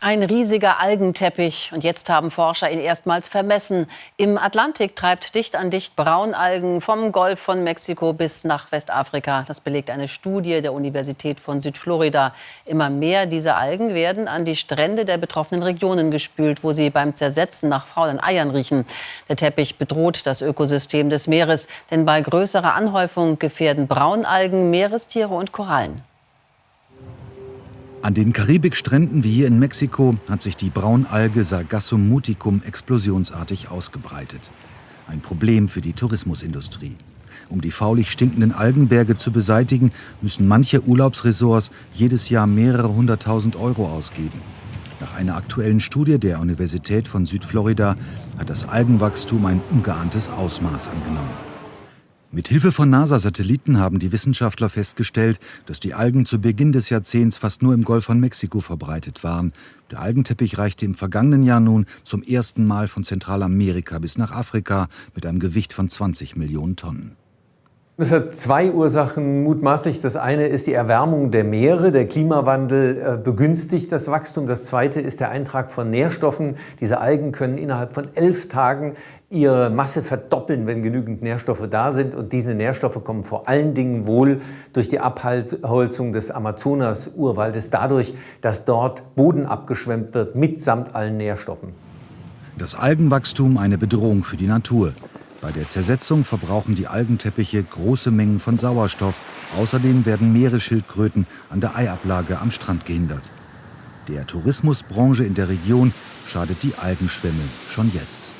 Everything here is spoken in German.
Ein riesiger Algenteppich. Und jetzt haben Forscher ihn erstmals vermessen. Im Atlantik treibt dicht an dicht Braunalgen vom Golf von Mexiko bis nach Westafrika. Das belegt eine Studie der Universität von Südflorida. Immer mehr dieser Algen werden an die Strände der betroffenen Regionen gespült, wo sie beim Zersetzen nach faulen Eiern riechen. Der Teppich bedroht das Ökosystem des Meeres, denn bei größerer Anhäufung gefährden Braunalgen Meerestiere und Korallen. An den Karibikstränden wie hier in Mexiko hat sich die Braunalge Sargassum muticum explosionsartig ausgebreitet. Ein Problem für die Tourismusindustrie. Um die faulig stinkenden Algenberge zu beseitigen, müssen manche Urlaubsresorts jedes Jahr mehrere hunderttausend Euro ausgeben. Nach einer aktuellen Studie der Universität von Südflorida hat das Algenwachstum ein ungeahntes Ausmaß angenommen. Mit Hilfe von NASA-Satelliten haben die Wissenschaftler festgestellt, dass die Algen zu Beginn des Jahrzehnts fast nur im Golf von Mexiko verbreitet waren. Der Algenteppich reichte im vergangenen Jahr nun zum ersten Mal von Zentralamerika bis nach Afrika mit einem Gewicht von 20 Millionen Tonnen. Das hat zwei Ursachen mutmaßlich. Das eine ist die Erwärmung der Meere. Der Klimawandel äh, begünstigt das Wachstum. Das zweite ist der Eintrag von Nährstoffen. Diese Algen können innerhalb von elf Tagen ihre Masse verdoppeln, wenn genügend Nährstoffe da sind. Und diese Nährstoffe kommen vor allen Dingen wohl durch die Abholzung des Amazonas-Urwaldes, dadurch, dass dort Boden abgeschwemmt wird mitsamt allen Nährstoffen. Das Algenwachstum eine Bedrohung für die Natur. Bei der Zersetzung verbrauchen die Algenteppiche große Mengen von Sauerstoff. Außerdem werden Meeresschildkröten an der Eiablage am Strand gehindert. Der Tourismusbranche in der Region schadet die Algenschwemme schon jetzt.